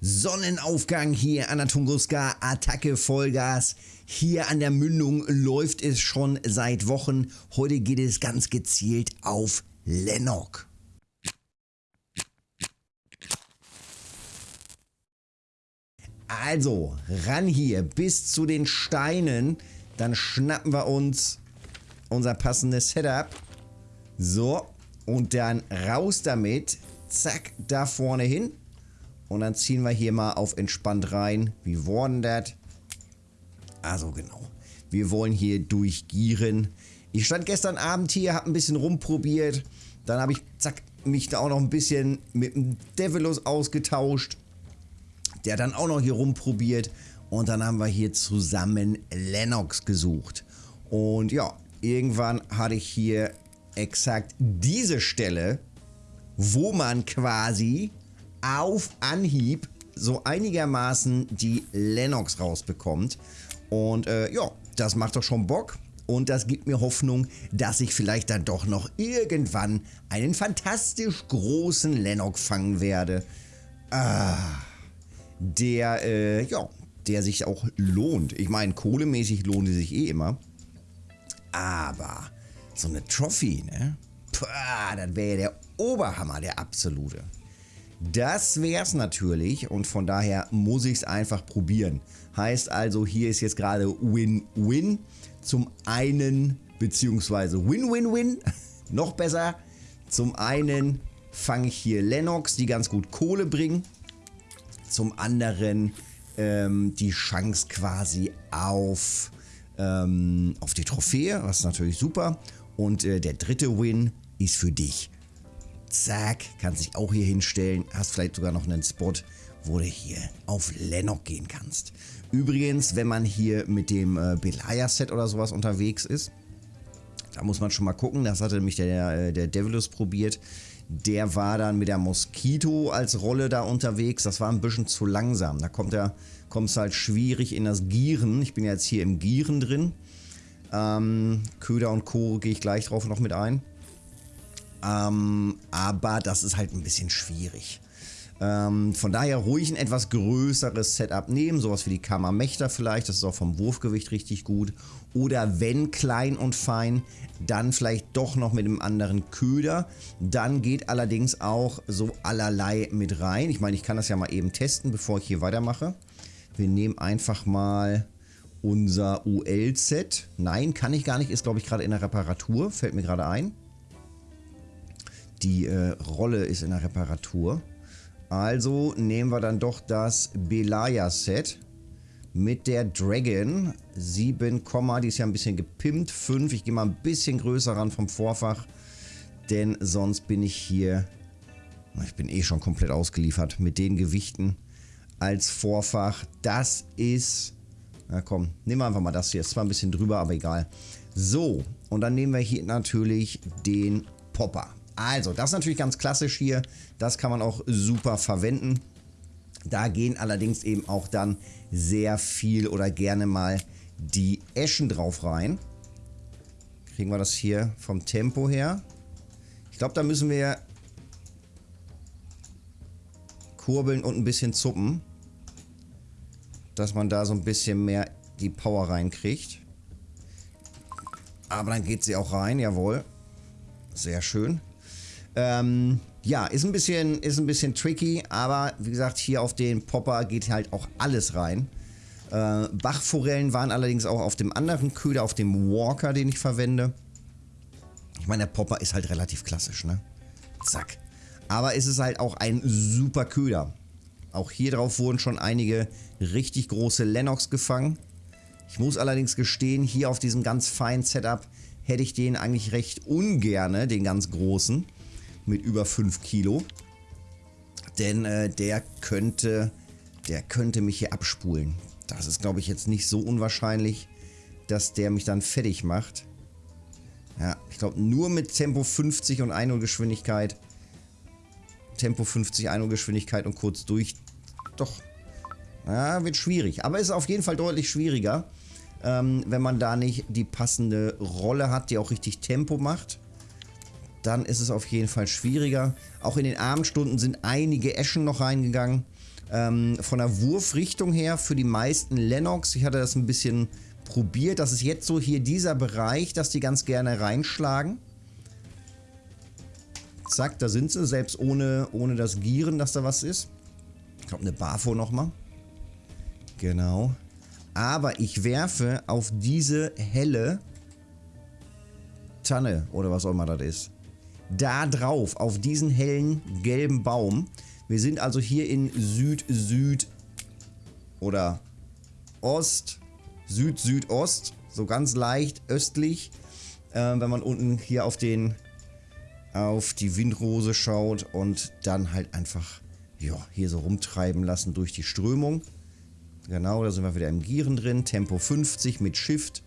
Sonnenaufgang hier an der Tunguska, Attacke Vollgas. Hier an der Mündung läuft es schon seit Wochen. Heute geht es ganz gezielt auf Lennox. Also, ran hier bis zu den Steinen. Dann schnappen wir uns unser passendes Setup. So, und dann raus damit. Zack, da vorne hin. Und dann ziehen wir hier mal auf entspannt rein. Wie worden das? Also genau. Wir wollen hier durchgieren. Ich stand gestern Abend hier, habe ein bisschen rumprobiert. Dann habe ich, zack, mich da auch noch ein bisschen mit dem Devilus ausgetauscht. Der dann auch noch hier rumprobiert. Und dann haben wir hier zusammen Lennox gesucht. Und ja, irgendwann hatte ich hier exakt diese Stelle, wo man quasi auf Anhieb so einigermaßen die Lennox rausbekommt. Und äh, ja, das macht doch schon Bock. Und das gibt mir Hoffnung, dass ich vielleicht dann doch noch irgendwann einen fantastisch großen Lennox fangen werde. Ah, der, äh, ja, der sich auch lohnt. Ich meine, kohlemäßig lohnt er sich eh immer. Aber so eine Trophy, ne? Puh, das wäre der Oberhammer, der absolute. Das wäre es natürlich und von daher muss ich es einfach probieren. Heißt also, hier ist jetzt gerade Win-Win. Zum einen, beziehungsweise Win-Win-Win, noch besser. Zum einen fange ich hier Lennox, die ganz gut Kohle bringen. Zum anderen ähm, die Chance quasi auf, ähm, auf die Trophäe, was natürlich super. Und äh, der dritte Win ist für dich. Zack, kannst dich auch hier hinstellen. Hast vielleicht sogar noch einen Spot, wo du hier auf Lennox gehen kannst. Übrigens, wenn man hier mit dem äh, Belaya-Set oder sowas unterwegs ist, da muss man schon mal gucken. Das hatte nämlich der, äh, der Devilus probiert. Der war dann mit der Moskito als Rolle da unterwegs. Das war ein bisschen zu langsam. Da kommt er, kommt es halt schwierig in das Gieren. Ich bin jetzt hier im Gieren drin. Ähm, Köder und Co. gehe ich gleich drauf noch mit ein. Ähm, aber das ist halt ein bisschen schwierig. Ähm, von daher ruhig ein etwas größeres Setup nehmen, sowas wie die Kammermächter vielleicht, das ist auch vom Wurfgewicht richtig gut. Oder wenn klein und fein, dann vielleicht doch noch mit einem anderen Köder. Dann geht allerdings auch so allerlei mit rein. Ich meine, ich kann das ja mal eben testen, bevor ich hier weitermache. Wir nehmen einfach mal unser UL-Set. Nein, kann ich gar nicht, ist glaube ich gerade in der Reparatur, fällt mir gerade ein. Die äh, Rolle ist in der Reparatur. Also nehmen wir dann doch das Belaya-Set mit der Dragon. 7, die ist ja ein bisschen gepimpt. 5, ich gehe mal ein bisschen größer ran vom Vorfach. Denn sonst bin ich hier... Ich bin eh schon komplett ausgeliefert mit den Gewichten als Vorfach. Das ist... Na komm, nehmen wir einfach mal das hier. Ist zwar ein bisschen drüber, aber egal. So, und dann nehmen wir hier natürlich den Popper. Also, das ist natürlich ganz klassisch hier. Das kann man auch super verwenden. Da gehen allerdings eben auch dann sehr viel oder gerne mal die Eschen drauf rein. Kriegen wir das hier vom Tempo her. Ich glaube, da müssen wir kurbeln und ein bisschen zuppen. Dass man da so ein bisschen mehr die Power reinkriegt. Aber dann geht sie auch rein, jawohl. Sehr schön. Ähm, ja, ist ein, bisschen, ist ein bisschen tricky, aber wie gesagt, hier auf den Popper geht halt auch alles rein. Äh, Bachforellen waren allerdings auch auf dem anderen Köder, auf dem Walker, den ich verwende. Ich meine, der Popper ist halt relativ klassisch, ne? Zack. Aber es ist halt auch ein super Köder. Auch hier drauf wurden schon einige richtig große Lennox gefangen. Ich muss allerdings gestehen, hier auf diesem ganz feinen Setup hätte ich den eigentlich recht ungerne, den ganz großen mit über 5 Kilo. Denn äh, der könnte, der könnte mich hier abspulen. Das ist, glaube ich, jetzt nicht so unwahrscheinlich, dass der mich dann fertig macht. Ja, ich glaube, nur mit Tempo 50 und Einholgeschwindigkeit. Tempo 50, Einholgeschwindigkeit und kurz durch. Doch. Ja, wird schwierig. Aber ist auf jeden Fall deutlich schwieriger, ähm, wenn man da nicht die passende Rolle hat, die auch richtig Tempo macht dann ist es auf jeden Fall schwieriger. Auch in den Abendstunden sind einige Eschen noch reingegangen. Ähm, von der Wurfrichtung her für die meisten Lennox, ich hatte das ein bisschen probiert, das ist jetzt so hier dieser Bereich, dass die ganz gerne reinschlagen. Zack, da sind sie, selbst ohne, ohne das Gieren, dass da was ist. Ich glaube, eine Bafo nochmal. Genau. Aber ich werfe auf diese helle Tanne oder was auch immer das ist. Da drauf, auf diesen hellen gelben Baum. Wir sind also hier in Süd-Süd oder Ost, Süd-Südost, so ganz leicht östlich. Äh, wenn man unten hier auf den auf die Windrose schaut und dann halt einfach ja, hier so rumtreiben lassen durch die Strömung. Genau, da sind wir wieder im Gieren drin. Tempo 50 mit Shift.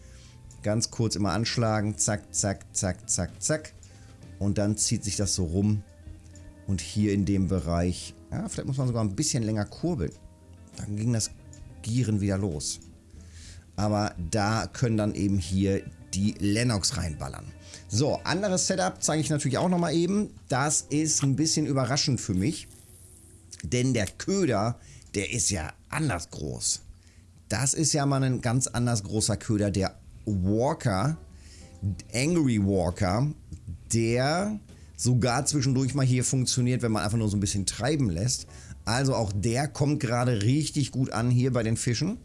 Ganz kurz immer anschlagen. Zack, zack, zack, zack, zack. Und dann zieht sich das so rum. Und hier in dem Bereich, ja, vielleicht muss man sogar ein bisschen länger kurbeln. Dann ging das Gieren wieder los. Aber da können dann eben hier die Lennox reinballern. So, anderes Setup zeige ich natürlich auch nochmal eben. Das ist ein bisschen überraschend für mich. Denn der Köder, der ist ja anders groß. Das ist ja mal ein ganz anders großer Köder. Der Walker, Angry Walker, der sogar zwischendurch mal hier funktioniert, wenn man einfach nur so ein bisschen treiben lässt. Also auch der kommt gerade richtig gut an hier bei den Fischen.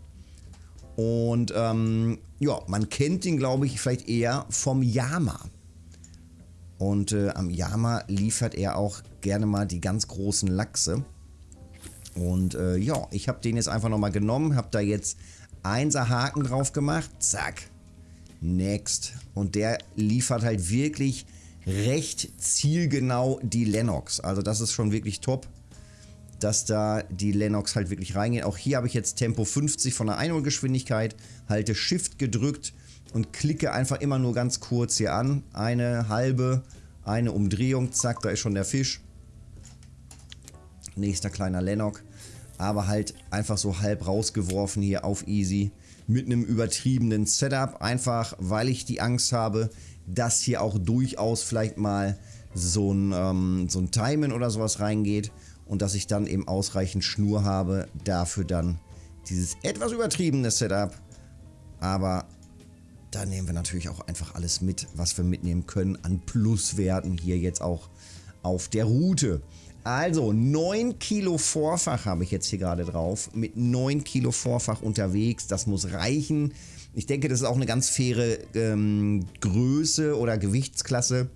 Und ähm, ja, man kennt ihn, glaube ich, vielleicht eher vom Yama. Und äh, am Yama liefert er auch gerne mal die ganz großen Lachse. Und äh, ja, ich habe den jetzt einfach nochmal genommen, habe da jetzt 1er Haken drauf gemacht. Zack. Next. Und der liefert halt wirklich recht zielgenau die Lennox. Also das ist schon wirklich top, dass da die Lennox halt wirklich reingehen. Auch hier habe ich jetzt Tempo 50 von der Einholgeschwindigkeit, halte Shift gedrückt und klicke einfach immer nur ganz kurz hier an. Eine halbe, eine Umdrehung, zack, da ist schon der Fisch. Nächster kleiner Lennox. Aber halt einfach so halb rausgeworfen hier auf Easy. Mit einem übertriebenen Setup. Einfach weil ich die Angst habe, dass hier auch durchaus vielleicht mal so ein, ähm, so ein Timen oder sowas reingeht. Und dass ich dann eben ausreichend Schnur habe. Dafür dann dieses etwas übertriebene Setup. Aber da nehmen wir natürlich auch einfach alles mit, was wir mitnehmen können an Pluswerten hier jetzt auch auf der Route. Also 9 Kilo Vorfach habe ich jetzt hier gerade drauf. Mit 9 Kilo Vorfach unterwegs. Das muss reichen. Ich denke, das ist auch eine ganz faire ähm, Größe oder Gewichtsklasse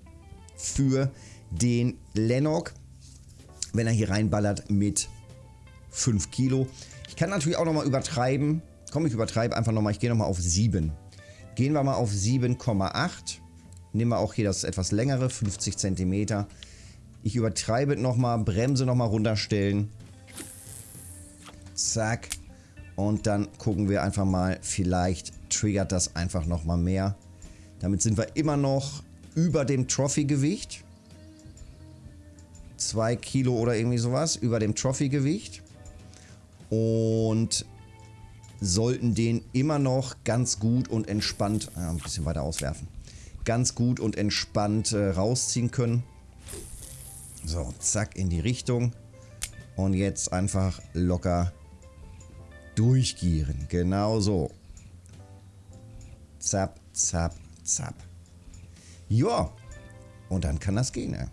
für den Lennox, wenn er hier reinballert mit 5 Kilo. Ich kann natürlich auch nochmal übertreiben. Komm, ich übertreibe einfach nochmal. Ich gehe nochmal auf 7. Gehen wir mal auf 7,8. Nehmen wir auch hier das etwas längere, 50 cm. Ich übertreibe nochmal, Bremse nochmal runterstellen. Zack. Und dann gucken wir einfach mal, vielleicht triggert das einfach nochmal mehr. Damit sind wir immer noch über dem Trophy-Gewicht. 2 Kilo oder irgendwie sowas, über dem Trophy-Gewicht. Und sollten den immer noch ganz gut und entspannt, äh, ein bisschen weiter auswerfen, ganz gut und entspannt äh, rausziehen können. So, zack, in die Richtung. Und jetzt einfach locker durchgieren. Genau so. Zap, zap, zap. Ja, und dann kann das gehen. Ja.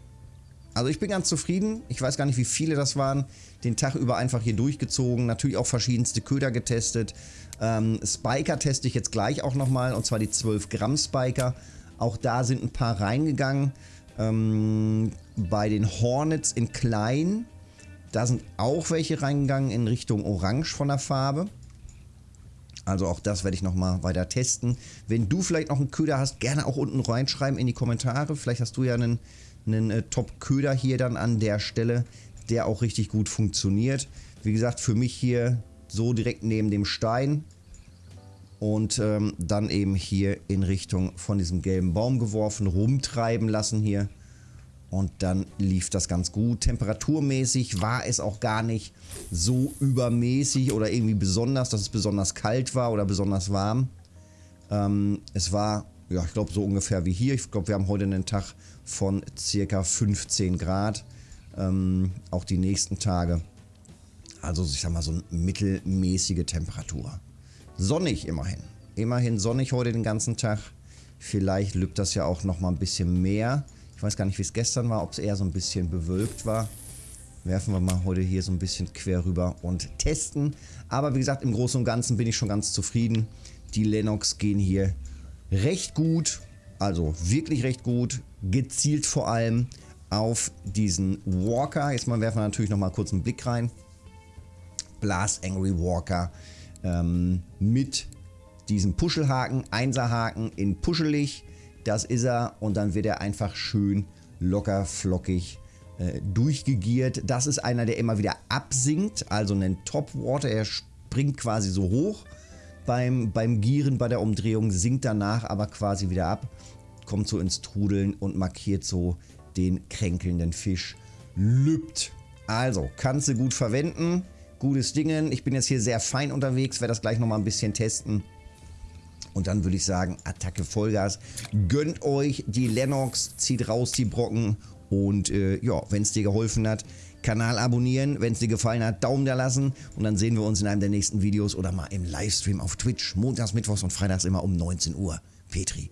Also ich bin ganz zufrieden. Ich weiß gar nicht, wie viele das waren. Den Tag über einfach hier durchgezogen. Natürlich auch verschiedenste Köder getestet. Ähm, Spiker teste ich jetzt gleich auch nochmal. Und zwar die 12 Gramm Spiker. Auch da sind ein paar reingegangen. Ähm, bei den Hornets in klein, da sind auch welche reingegangen in Richtung Orange von der Farbe. Also auch das werde ich nochmal weiter testen. Wenn du vielleicht noch einen Köder hast, gerne auch unten reinschreiben in die Kommentare. Vielleicht hast du ja einen, einen äh, Top-Köder hier dann an der Stelle, der auch richtig gut funktioniert. Wie gesagt, für mich hier so direkt neben dem Stein und ähm, dann eben hier in Richtung von diesem gelben Baum geworfen, rumtreiben lassen hier. Und dann lief das ganz gut. Temperaturmäßig war es auch gar nicht so übermäßig oder irgendwie besonders, dass es besonders kalt war oder besonders warm. Ähm, es war, ja, ich glaube so ungefähr wie hier. Ich glaube, wir haben heute einen Tag von circa 15 Grad. Ähm, auch die nächsten Tage. Also ich sag mal so eine mittelmäßige Temperatur. Sonnig immerhin. Immerhin sonnig heute den ganzen Tag. Vielleicht lübt das ja auch noch mal ein bisschen mehr. Ich weiß gar nicht, wie es gestern war, ob es eher so ein bisschen bewölkt war. Werfen wir mal heute hier so ein bisschen quer rüber und testen. Aber wie gesagt, im Großen und Ganzen bin ich schon ganz zufrieden. Die Lennox gehen hier recht gut, also wirklich recht gut, gezielt vor allem auf diesen Walker. Jetzt mal werfen wir natürlich noch mal kurz einen Blick rein. Blast Angry Walker ähm, mit diesem Puschelhaken, Einserhaken in puschelig. Das ist er und dann wird er einfach schön locker flockig äh, durchgegiert. Das ist einer, der immer wieder absinkt, also einen Topwater. Er springt quasi so hoch beim, beim Gieren, bei der Umdrehung, sinkt danach aber quasi wieder ab, kommt so ins Trudeln und markiert so den kränkelnden Fisch. Lübt. Also, kannst du gut verwenden. Gutes Dingen. Ich bin jetzt hier sehr fein unterwegs, werde das gleich nochmal ein bisschen testen. Und dann würde ich sagen, Attacke Vollgas. Gönnt euch die Lennox, zieht raus die Brocken. Und äh, ja, wenn es dir geholfen hat, Kanal abonnieren. Wenn es dir gefallen hat, Daumen da lassen. Und dann sehen wir uns in einem der nächsten Videos oder mal im Livestream auf Twitch. Montags, Mittwochs und Freitags immer um 19 Uhr. Petri.